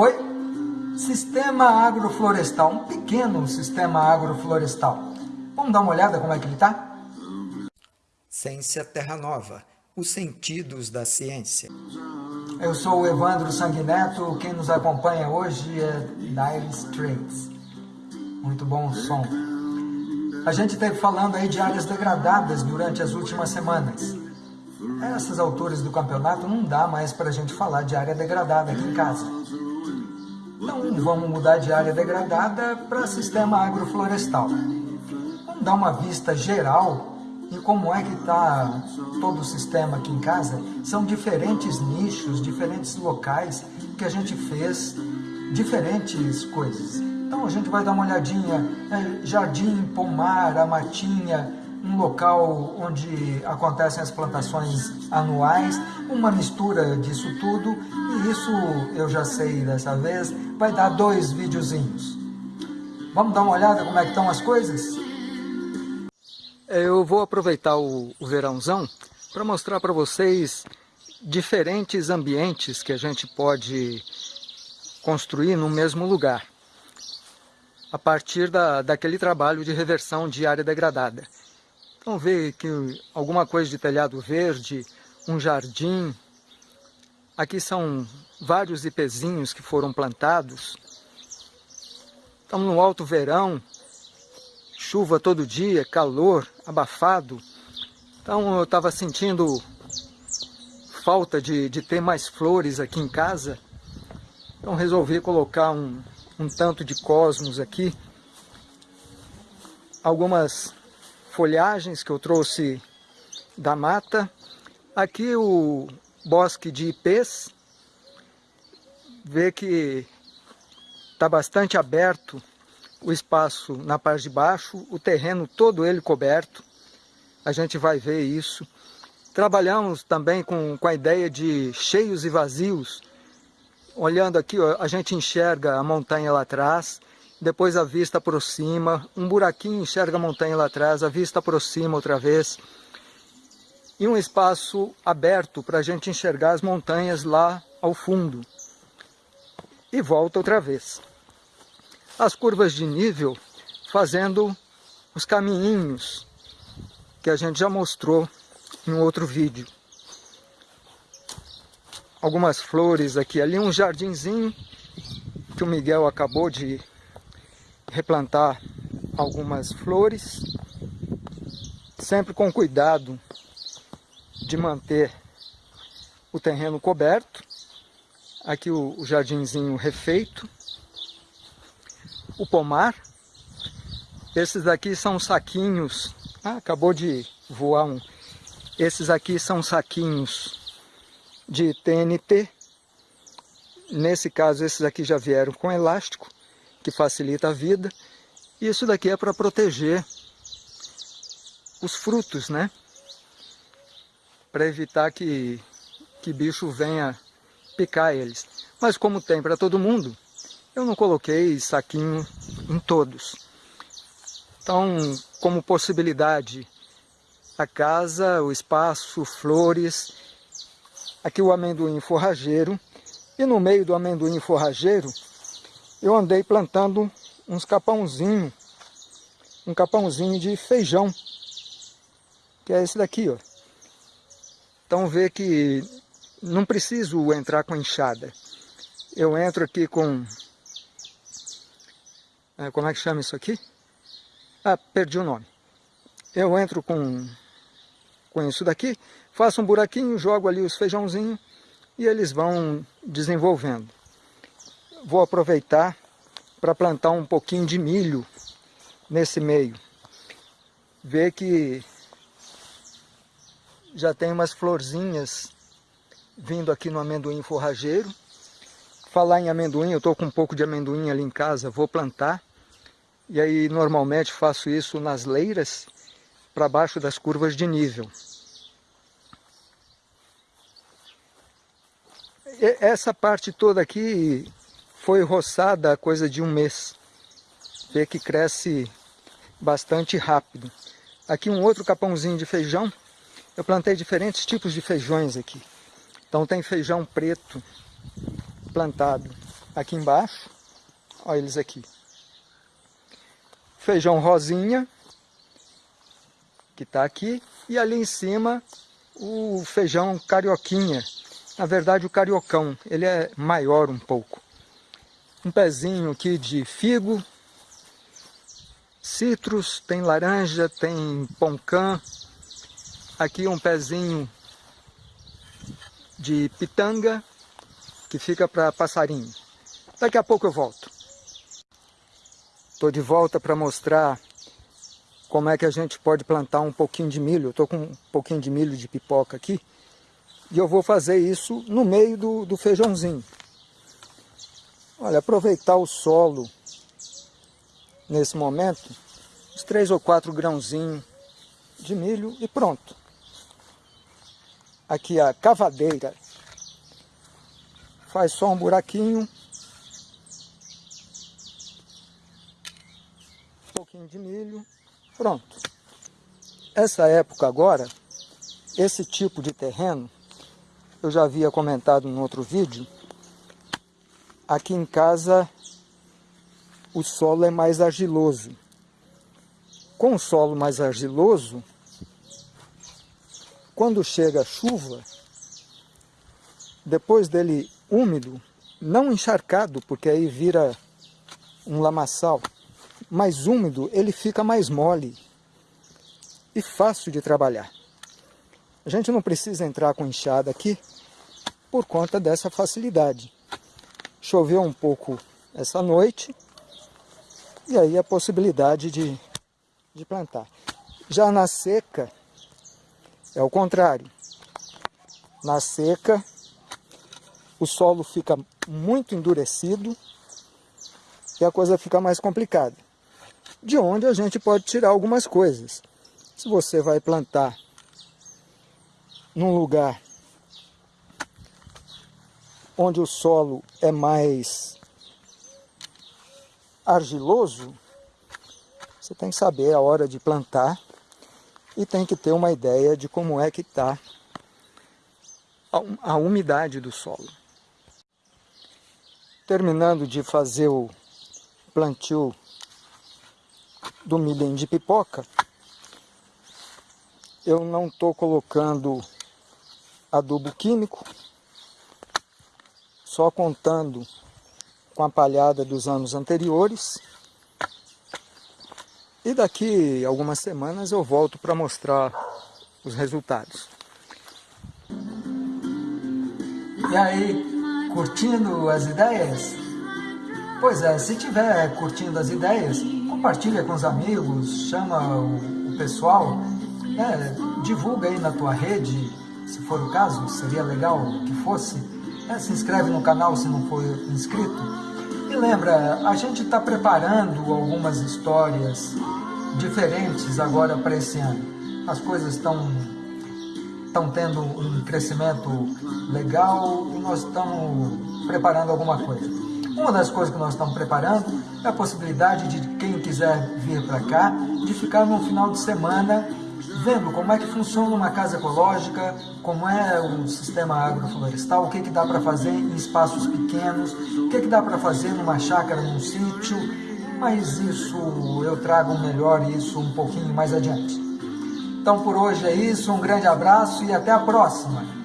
Oi, sistema agroflorestal, um pequeno sistema agroflorestal. Vamos dar uma olhada como é que ele está? Ciência Terra Nova, os sentidos da ciência. Eu sou o Evandro Sanguineto, quem nos acompanha hoje é Dire Straits. Muito bom som. A gente esteve falando aí de áreas degradadas durante as últimas semanas. Essas alturas do campeonato não dá mais para a gente falar de área degradada aqui em casa. Vamos mudar de área degradada para sistema agroflorestal. Vamos dar uma vista geral e como é que está todo o sistema aqui em casa. São diferentes nichos, diferentes locais que a gente fez diferentes coisas. Então a gente vai dar uma olhadinha, é, jardim, pomar, a matinha, um local onde acontecem as plantações anuais, uma mistura disso tudo, e isso eu já sei dessa vez, vai dar dois videozinhos. Vamos dar uma olhada como é que estão as coisas? Eu vou aproveitar o, o verãozão para mostrar para vocês diferentes ambientes que a gente pode construir no mesmo lugar a partir da, daquele trabalho de reversão de área degradada. Então vê que alguma coisa de telhado verde, um jardim. Aqui são vários ipezinhos que foram plantados. Estamos no alto verão, chuva todo dia, calor, abafado. Então eu estava sentindo falta de, de ter mais flores aqui em casa. Então resolvi colocar um, um tanto de cosmos aqui. Algumas folhagens que eu trouxe da mata. Aqui o bosque de ipês. Vê que está bastante aberto o espaço na parte de baixo, o terreno todo ele coberto. A gente vai ver isso. Trabalhamos também com, com a ideia de cheios e vazios, Olhando aqui, ó, a gente enxerga a montanha lá atrás, depois a vista aproxima, um buraquinho enxerga a montanha lá atrás, a vista aproxima outra vez. E um espaço aberto para a gente enxergar as montanhas lá ao fundo. E volta outra vez. As curvas de nível fazendo os caminhinhos que a gente já mostrou em outro vídeo algumas flores aqui ali, um jardinzinho que o Miguel acabou de replantar algumas flores, sempre com cuidado de manter o terreno coberto. Aqui o, o jardinzinho refeito, o pomar. Esses daqui são saquinhos, ah, acabou de voar um. Esses aqui são saquinhos de TNT. Nesse caso, esses aqui já vieram com elástico, que facilita a vida. E isso daqui é para proteger os frutos, né? Para evitar que, que bicho venha picar eles. Mas como tem para todo mundo, eu não coloquei saquinho em todos. Então, como possibilidade, a casa, o espaço, flores aqui o amendoim forrageiro, e no meio do amendoim forrageiro, eu andei plantando uns capãozinho, um capãozinho de feijão, que é esse daqui, ó. Então vê que não preciso entrar com enxada. Eu entro aqui com... É, como é que chama isso aqui? Ah, perdi o nome. Eu entro com com isso daqui, faço um buraquinho, jogo ali os feijãozinhos e eles vão desenvolvendo. Vou aproveitar para plantar um pouquinho de milho nesse meio. Ver que já tem umas florzinhas vindo aqui no amendoim forrageiro. Falar em amendoim, eu estou com um pouco de amendoim ali em casa, vou plantar. E aí normalmente faço isso nas leiras, para baixo das curvas de nível. essa parte toda aqui foi roçada há coisa de um mês. Vê que cresce bastante rápido. Aqui um outro capãozinho de feijão. Eu plantei diferentes tipos de feijões aqui. Então tem feijão preto plantado. aqui embaixo. Olha eles aqui. Feijão rosinha, que está aqui. E ali em cima, o feijão carioquinha. Na verdade, o cariocão, ele é maior um pouco. Um pezinho aqui de figo, citros, tem laranja, tem poncã. Aqui um pezinho de pitanga, que fica para passarinho. Daqui a pouco eu volto. Estou de volta para mostrar como é que a gente pode plantar um pouquinho de milho. Estou com um pouquinho de milho de pipoca aqui. E eu vou fazer isso no meio do, do feijãozinho. Olha, aproveitar o solo nesse momento, uns três ou quatro grãozinhos de milho e pronto. Aqui a cavadeira faz só um buraquinho pouquinho de milho, pronto. Essa época agora, esse tipo de terreno, eu já havia comentado em outro vídeo, aqui em casa o solo é mais argiloso. Com o solo mais argiloso, quando chega a chuva, depois dele úmido, não encharcado, porque aí vira um lamaçal, mais úmido, ele fica mais mole e fácil de trabalhar. A gente não precisa entrar com enxada aqui por conta dessa facilidade. Choveu um pouco essa noite e aí a possibilidade de, de plantar. Já na seca é o contrário. Na seca o solo fica muito endurecido e a coisa fica mais complicada de onde a gente pode tirar algumas coisas. Se você vai plantar num lugar onde o solo é mais argiloso, você tem que saber a hora de plantar e tem que ter uma ideia de como é que está a umidade do solo. Terminando de fazer o plantio do milhem de pipoca, eu não estou colocando adubo químico, só contando com a palhada dos anos anteriores. E daqui algumas semanas eu volto para mostrar os resultados. E aí, curtindo as ideias? Pois é, se tiver curtindo as ideias, compartilha com os amigos, chama o, pessoal, é, divulga aí na tua rede, se for o caso, seria legal que fosse. É, se inscreve no canal se não for inscrito. E lembra, a gente está preparando algumas histórias diferentes agora para esse ano. As coisas estão estão tendo um crescimento legal e nós estamos preparando alguma coisa. Uma das coisas que nós estamos preparando é a possibilidade de quem quiser vir para cá, de ficar no final de semana vendo como é que funciona uma casa ecológica, como é o sistema agroflorestal, o que, que dá para fazer em espaços pequenos, o que, que dá para fazer numa chácara, num sítio, mas isso eu trago melhor isso um pouquinho mais adiante. Então por hoje é isso, um grande abraço e até a próxima!